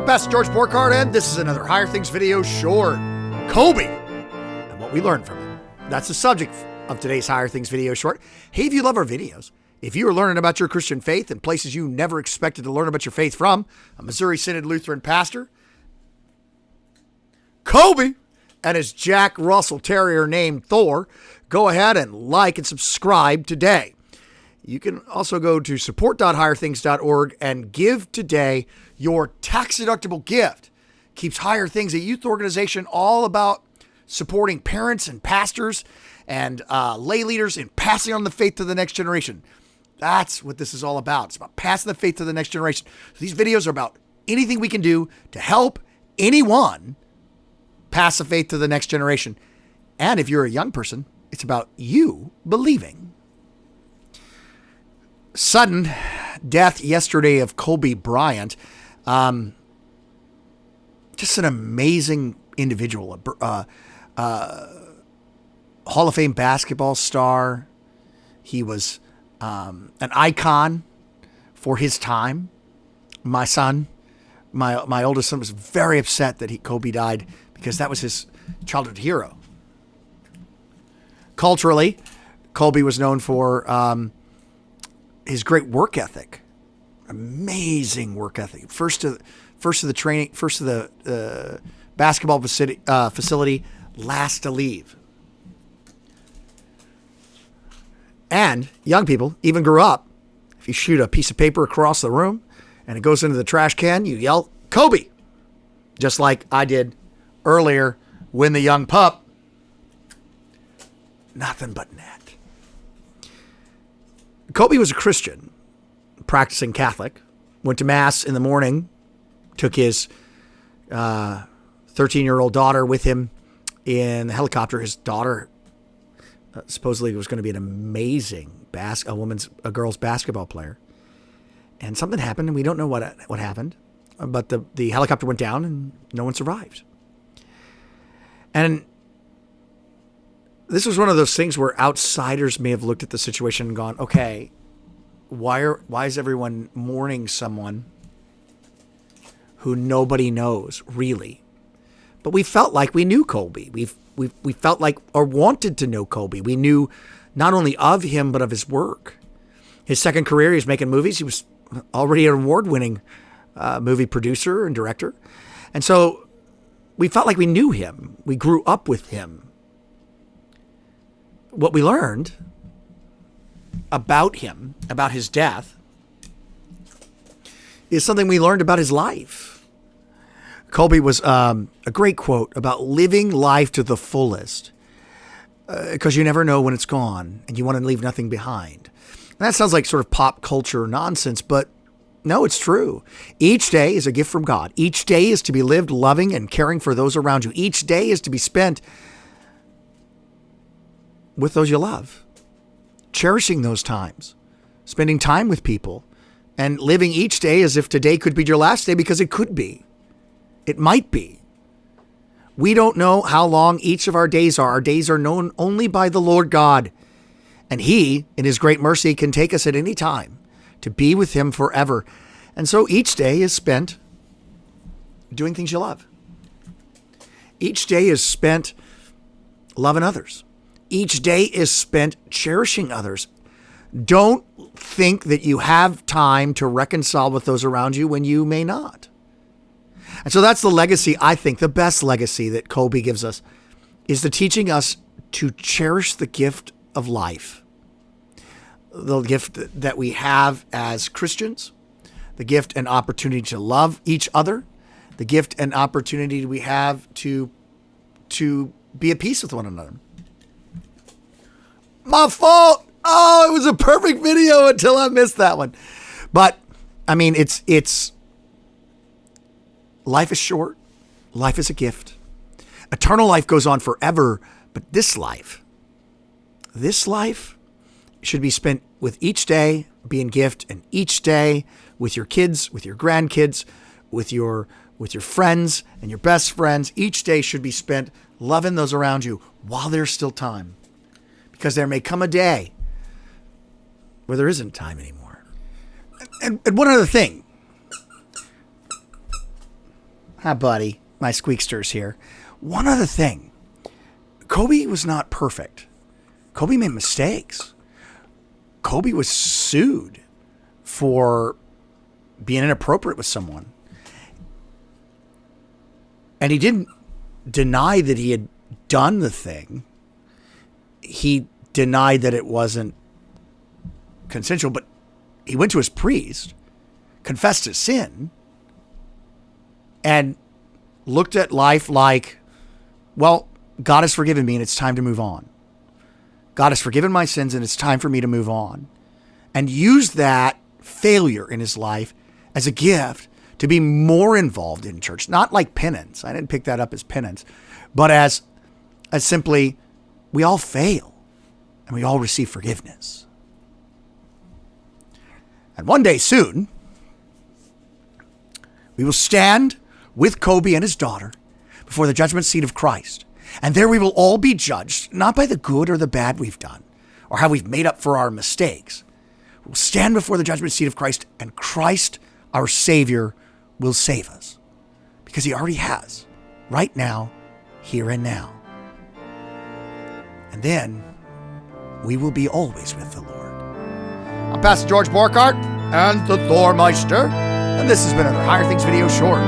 I'm Pastor George Borghardt, and this is another Higher Things video short. Kobe and what we learned from him. That's the subject of today's Higher Things video short. Hey, if you love our videos, if you are learning about your Christian faith and places you never expected to learn about your faith from, a Missouri Synod Lutheran pastor, Kobe, and his Jack Russell Terrier named Thor, go ahead and like and subscribe today. You can also go to support.higherthings.org and give today your tax deductible gift. Keeps Higher Things, a youth organization all about supporting parents and pastors and uh, lay leaders in passing on the faith to the next generation. That's what this is all about. It's about passing the faith to the next generation. So these videos are about anything we can do to help anyone pass the faith to the next generation. And if you're a young person, it's about you believing. Sudden death yesterday of Kobe Bryant. Um, just an amazing individual, uh, uh, Hall of Fame basketball star. He was um, an icon for his time. My son, my my oldest son, was very upset that he, Kobe died because that was his childhood hero. Culturally, Kobe was known for um, his great work ethic, amazing work ethic. First to first to the training, first to the uh, basketball facility, uh, facility, last to leave. And young people even grew up. If you shoot a piece of paper across the room and it goes into the trash can, you yell Kobe, just like I did earlier when the young pup. Nothing but net. Kobe was a Christian, practicing Catholic, went to Mass in the morning, took his 13 uh, year old daughter with him in the helicopter. His daughter uh, supposedly was going to be an amazing bas- a woman's a girl's basketball player. And something happened, and we don't know what what happened. But the the helicopter went down, and no one survived. And this was one of those things where outsiders may have looked at the situation and gone, "Okay, why are why is everyone mourning someone who nobody knows really?" But we felt like we knew Kobe. We've we we felt like or wanted to know Kobe. We knew not only of him but of his work. His second career, he was making movies. He was already an award-winning uh, movie producer and director, and so we felt like we knew him. We grew up with him. What we learned about him, about his death, is something we learned about his life. Kobe was um, a great quote about living life to the fullest because uh, you never know when it's gone and you want to leave nothing behind. And that sounds like sort of pop culture nonsense, but no, it's true. Each day is a gift from God. Each day is to be lived loving and caring for those around you. Each day is to be spent with those you love, cherishing those times, spending time with people, and living each day as if today could be your last day because it could be. It might be. We don't know how long each of our days are. Our days are known only by the Lord God. And He, in His great mercy, can take us at any time to be with Him forever. And so each day is spent doing things you love. Each day is spent loving others. Each day is spent cherishing others. Don't think that you have time to reconcile with those around you when you may not. And so that's the legacy, I think, the best legacy that Kobe gives us is the teaching us to cherish the gift of life the gift that we have as Christians, the gift and opportunity to love each other, the gift and opportunity we have to to be at peace with one another. My fault. Oh, it was a perfect video until I missed that one. But I mean, it's it's life is short. Life is a gift. Eternal life goes on forever, but this life, this life should be spent with each day being gift and each day with your kids, with your grandkids, with your with your friends and your best friends. Each day should be spent loving those around you while there's still time. Because there may come a day where there isn't time anymore. And, and one other thing. Hi, buddy. My squeakster's here. One other thing Kobe was not perfect. Kobe made mistakes. Kobe was sued for being inappropriate with someone. And he didn't deny that he had done the thing. He denied that it wasn't consensual, but he went to his priest, confessed his sin, and looked at life like, well, God has forgiven me and it's time to move on. God has forgiven my sins and it's time for me to move on. And used that failure in his life as a gift to be more involved in church, not like penance. I didn't pick that up as penance, but as as simply we all fail and we all receive forgiveness. And one day soon, we will stand with Kobe and his daughter before the judgment seat of Christ. And there we will all be judged, not by the good or the bad we've done, or how we've made up for our mistakes. We'll stand before the judgment seat of Christ, and Christ, our Savior, will save us. Because he already has, right now, here and now. And then we will be always with the Lord. I'm Pastor George Borghardt and the Thormeister, and this has been another Higher Things video short.